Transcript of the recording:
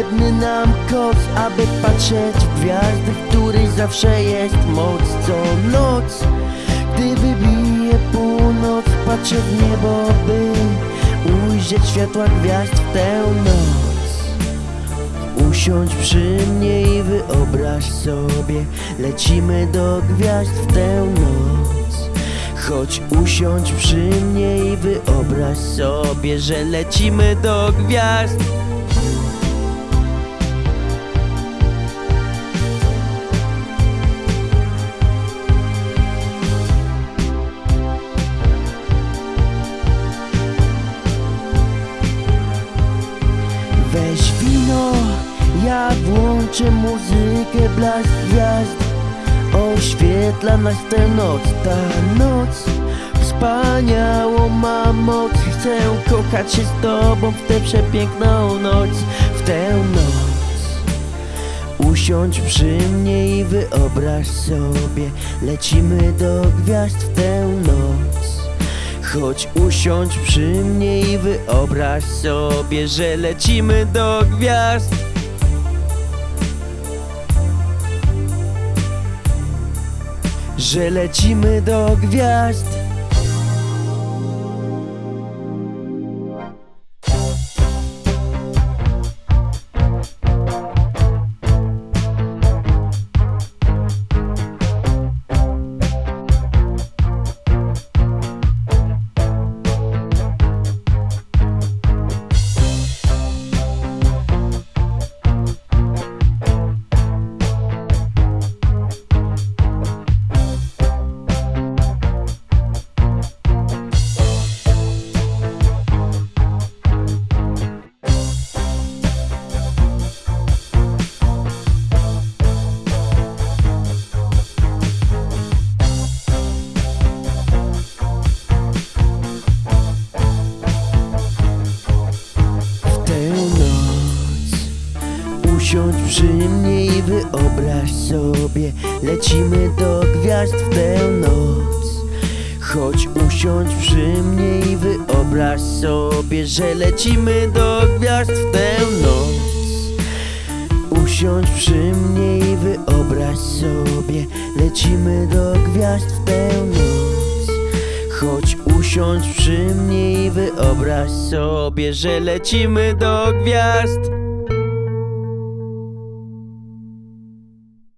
potrzebny nam koc Aby patrzeć w gwiazdy, w których zawsze jest moc Co noc, gdy wybije północ Patrzę w niebo, by ujrzeć światła gwiazd w tę noc. Usiądź przy mnie i wyobraź sobie Lecimy do gwiazd w tę noc. Chodź usiądź przy mnie i wyobraź sobie Że lecimy do gwiazd Weź wino, ja włączę muzykę, blask gwiazd. Oświetla nas tę noc, ta noc. Wspaniałą ma moc Chcę kochać się z tobą w tę przepiękną noc W tę noc. Usiądź przy mnie i wyobraź sobie Lecimy do gwiazd w tę noc Chodź usiądź przy mnie i wyobraź sobie, że lecimy do gwiazd. Że lecimy do gwiazd Usiądź przy mnie i wyobraź sobie Lecimy do gwiazd w tę noc Chodź usiądź przy mnie i wyobraź sobie Że lecimy do gwiazd w tę noc Usiądź przy mnie i wyobraź sobie Lecimy do gwiazd w tę noc Chodź usiądź przy mnie i wyobraź sobie, że lecimy do gwiazd